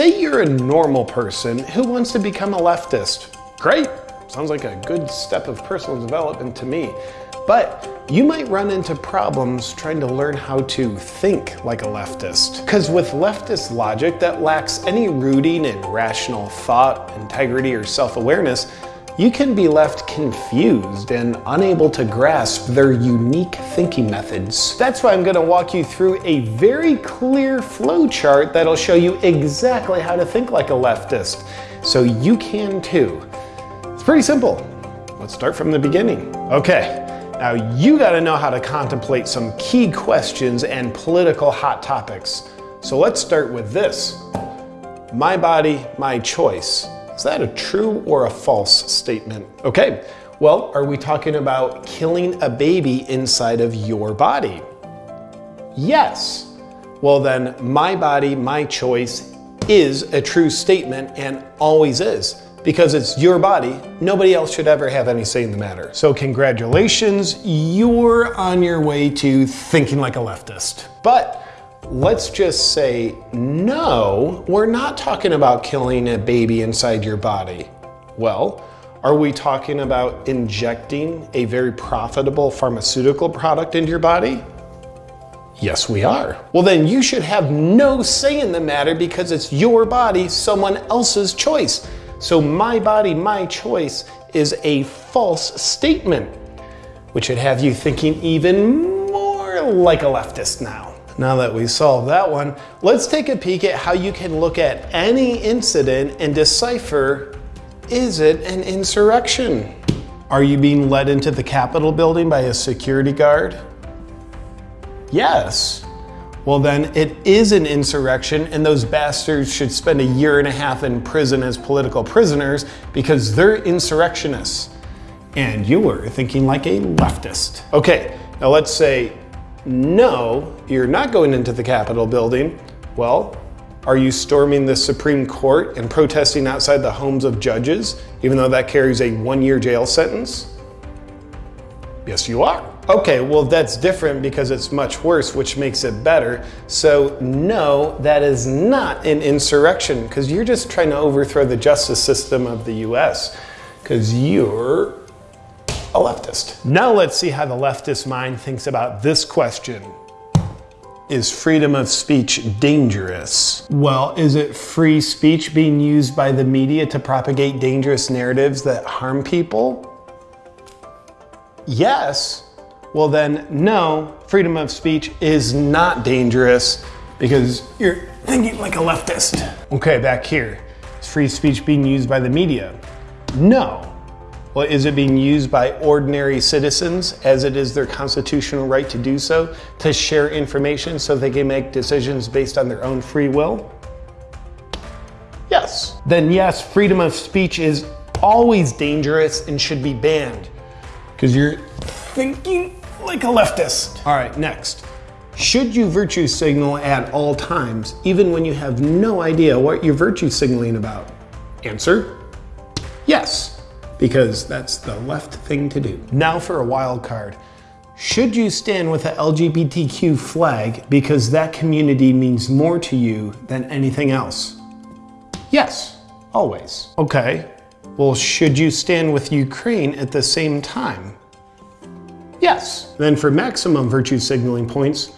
Say you're a normal person who wants to become a leftist. Great, sounds like a good step of personal development to me. But you might run into problems trying to learn how to think like a leftist. Because with leftist logic that lacks any rooting in rational thought, integrity, or self-awareness, you can be left confused and unable to grasp their unique thinking methods. That's why I'm gonna walk you through a very clear flow chart that'll show you exactly how to think like a leftist, so you can too. It's pretty simple. Let's start from the beginning. Okay, now you gotta know how to contemplate some key questions and political hot topics. So let's start with this. My body, my choice. Is that a true or a false statement? Okay, well, are we talking about killing a baby inside of your body? Yes. Well then, my body, my choice is a true statement and always is because it's your body. Nobody else should ever have any say in the matter. So congratulations, you're on your way to thinking like a leftist. But let's just say, no, we're not talking about killing a baby inside your body. Well, are we talking about injecting a very profitable pharmaceutical product into your body? Yes, we are. Well, then you should have no say in the matter because it's your body, someone else's choice. So my body, my choice is a false statement, which would have you thinking even more like a leftist now. Now that we solved that one, let's take a peek at how you can look at any incident and decipher, is it an insurrection? Are you being led into the Capitol building by a security guard? Yes. Well then, it is an insurrection and those bastards should spend a year and a half in prison as political prisoners because they're insurrectionists. And you were thinking like a leftist. Okay, now let's say no, you're not going into the Capitol building. Well, are you storming the Supreme Court and protesting outside the homes of judges, even though that carries a one-year jail sentence? Yes, you are. Okay, well that's different because it's much worse, which makes it better. So no, that is not an insurrection because you're just trying to overthrow the justice system of the US because you're a leftist. Now let's see how the leftist mind thinks about this question. Is freedom of speech dangerous? Well, is it free speech being used by the media to propagate dangerous narratives that harm people? Yes. Well then, no, freedom of speech is not dangerous because you're thinking like a leftist. Okay, back here. Is free speech being used by the media? No. Well, is it being used by ordinary citizens as it is their constitutional right to do so, to share information so they can make decisions based on their own free will? Yes. Then yes, freedom of speech is always dangerous and should be banned because you're thinking like a leftist. All right, next. Should you virtue signal at all times, even when you have no idea what you're virtue signaling about? Answer, yes because that's the left thing to do. Now for a wild card. Should you stand with the LGBTQ flag because that community means more to you than anything else? Yes, always. Okay, well should you stand with Ukraine at the same time? Yes. Then for maximum virtue signaling points,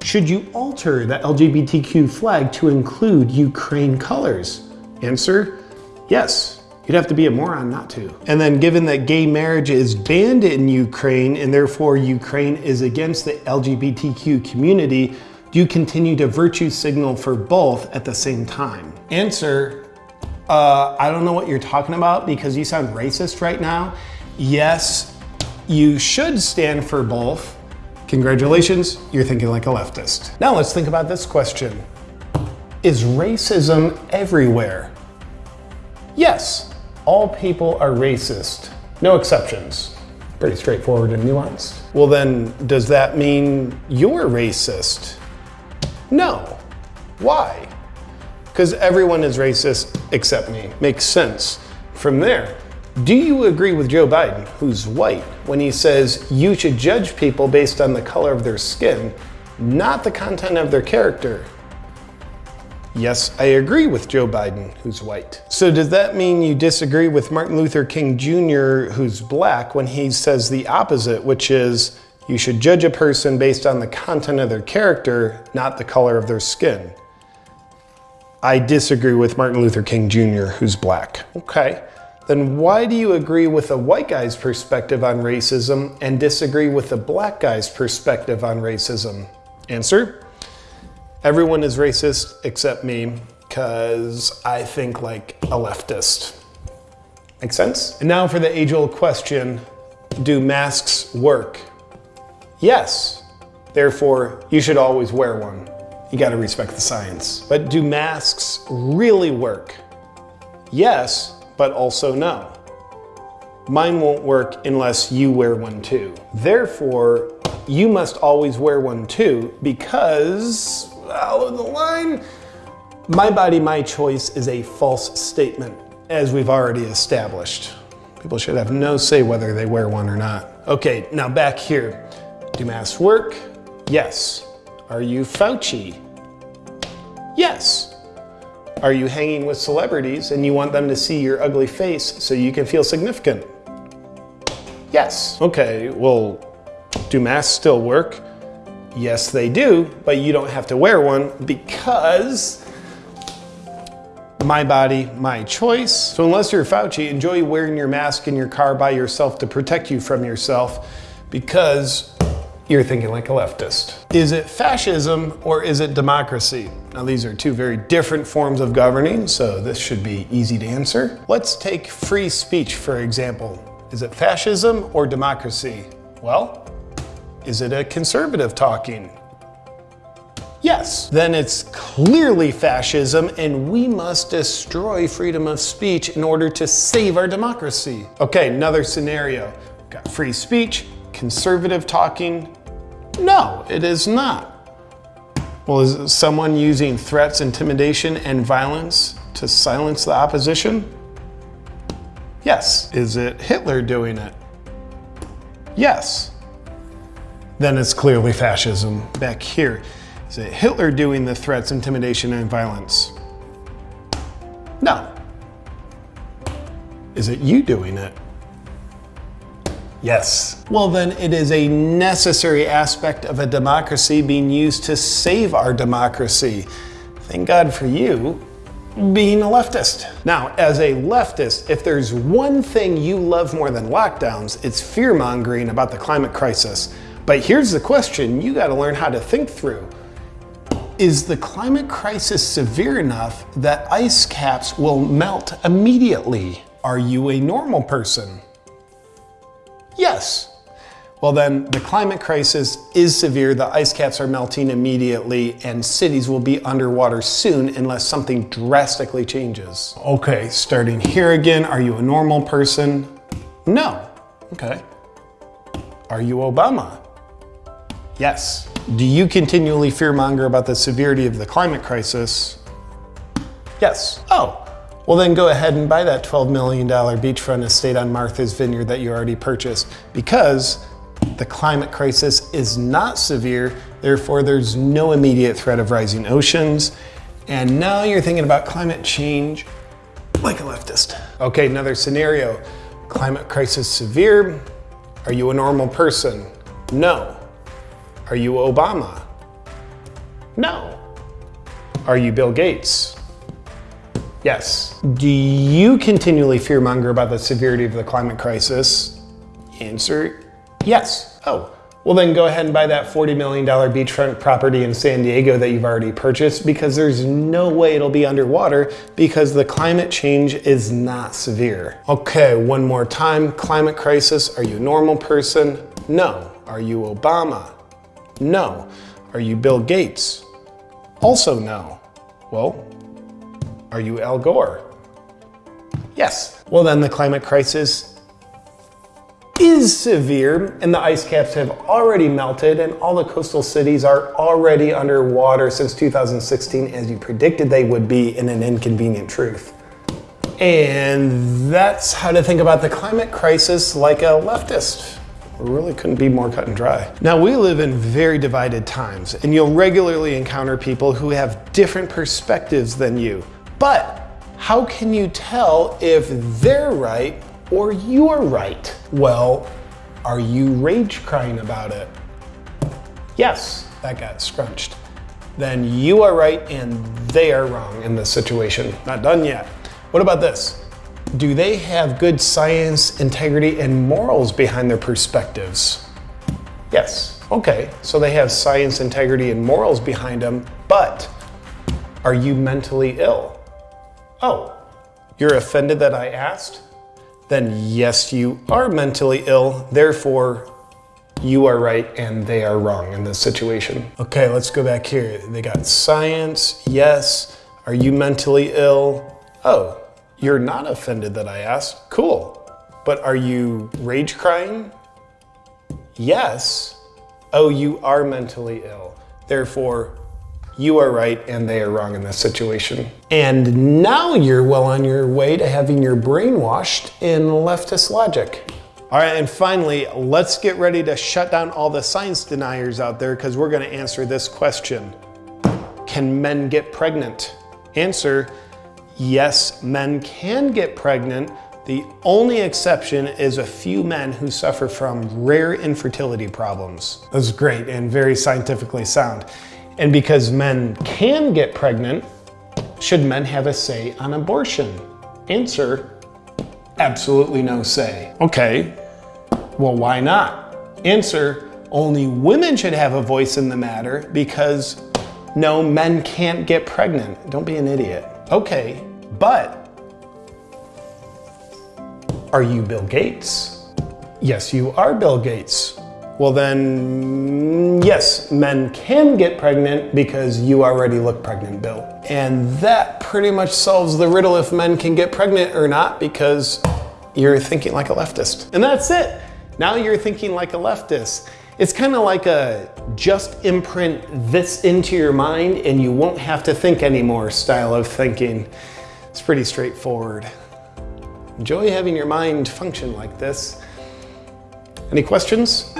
should you alter the LGBTQ flag to include Ukraine colors? Answer, yes. You'd have to be a moron not to. And then given that gay marriage is banned in Ukraine and therefore Ukraine is against the LGBTQ community, do you continue to virtue signal for both at the same time? Answer, uh, I don't know what you're talking about because you sound racist right now. Yes, you should stand for both. Congratulations, you're thinking like a leftist. Now let's think about this question. Is racism everywhere? Yes, all people are racist, no exceptions. Pretty straightforward and nuanced. Well then, does that mean you're racist? No. Why? Because everyone is racist except me. Makes sense. From there, do you agree with Joe Biden, who's white, when he says you should judge people based on the color of their skin, not the content of their character? Yes, I agree with Joe Biden, who's white. So does that mean you disagree with Martin Luther King Jr., who's black, when he says the opposite, which is you should judge a person based on the content of their character, not the color of their skin? I disagree with Martin Luther King Jr., who's black. Okay, then why do you agree with a white guy's perspective on racism and disagree with the black guy's perspective on racism? Answer Everyone is racist except me because I think like a leftist. Make sense? And now for the age old question Do masks work? Yes. Therefore, you should always wear one. You gotta respect the science. But do masks really work? Yes, but also no. Mine won't work unless you wear one too. Therefore, you must always wear one too because follow the line. My body, my choice is a false statement, as we've already established. People should have no say whether they wear one or not. Okay, now back here. Do masks work? Yes. Are you Fauci? Yes. Are you hanging with celebrities and you want them to see your ugly face so you can feel significant? Yes. Okay, well, do masks still work? Yes, they do, but you don't have to wear one because my body, my choice. So unless you're Fauci, enjoy wearing your mask in your car by yourself to protect you from yourself because you're thinking like a leftist. Is it fascism or is it democracy? Now these are two very different forms of governing, so this should be easy to answer. Let's take free speech, for example. Is it fascism or democracy? Well, is it a conservative talking? Yes. Then it's clearly fascism and we must destroy freedom of speech in order to save our democracy. Okay, another scenario. Got free speech, conservative talking. No, it is not. Well, is someone using threats, intimidation, and violence to silence the opposition? Yes. Is it Hitler doing it? Yes then it's clearly fascism. Back here, is it Hitler doing the threats, intimidation, and violence? No. Is it you doing it? Yes. Well, then it is a necessary aspect of a democracy being used to save our democracy. Thank God for you being a leftist. Now, as a leftist, if there's one thing you love more than lockdowns, it's fear mongering about the climate crisis. But here's the question you got to learn how to think through. Is the climate crisis severe enough that ice caps will melt immediately? Are you a normal person? Yes. Well then, the climate crisis is severe, the ice caps are melting immediately, and cities will be underwater soon unless something drastically changes. Okay, starting here again, are you a normal person? No. Okay. Are you Obama? Yes. Do you continually fearmonger about the severity of the climate crisis? Yes. Oh, well then go ahead and buy that $12 million beachfront estate on Martha's Vineyard that you already purchased because the climate crisis is not severe, therefore there's no immediate threat of rising oceans. And now you're thinking about climate change like a leftist. Okay, another scenario. Climate crisis severe. Are you a normal person? No. Are you Obama? No. Are you Bill Gates? Yes. Do you continually fearmonger about the severity of the climate crisis? Answer, yes. Oh, well then go ahead and buy that $40 million beachfront property in San Diego that you've already purchased because there's no way it'll be underwater because the climate change is not severe. Okay, one more time. Climate crisis, are you a normal person? No. Are you Obama? No. Are you Bill Gates? Also no. Well, are you Al Gore? Yes. Well then the climate crisis is severe and the ice caps have already melted and all the coastal cities are already underwater since 2016 as you predicted they would be in an inconvenient truth. And that's how to think about the climate crisis like a leftist. Really couldn't be more cut and dry. Now, we live in very divided times, and you'll regularly encounter people who have different perspectives than you. But how can you tell if they're right or you're right? Well, are you rage crying about it? Yes, that got scrunched. Then you are right and they are wrong in this situation. Not done yet. What about this? Do they have good science, integrity, and morals behind their perspectives? Yes. Okay, so they have science, integrity, and morals behind them, but are you mentally ill? Oh, you're offended that I asked? Then yes, you are mentally ill. Therefore, you are right and they are wrong in this situation. Okay, let's go back here. They got science, yes. Are you mentally ill? Oh, you're not offended that I asked. Cool. But are you rage crying? Yes. Oh, you are mentally ill. Therefore, you are right and they are wrong in this situation. And now you're well on your way to having your brain washed in leftist logic. All right, and finally, let's get ready to shut down all the science deniers out there because we're gonna answer this question. Can men get pregnant? Answer, yes, men can get pregnant. The only exception is a few men who suffer from rare infertility problems. That's great and very scientifically sound. And because men can get pregnant, should men have a say on abortion? Answer, absolutely no say. Okay, well, why not? Answer, only women should have a voice in the matter because no, men can't get pregnant. Don't be an idiot. Okay, but are you Bill Gates? Yes, you are Bill Gates. Well then, yes, men can get pregnant because you already look pregnant, Bill. And that pretty much solves the riddle if men can get pregnant or not because you're thinking like a leftist. And that's it. Now you're thinking like a leftist. It's kind of like a just imprint this into your mind and you won't have to think anymore style of thinking. It's pretty straightforward. Enjoy having your mind function like this. Any questions?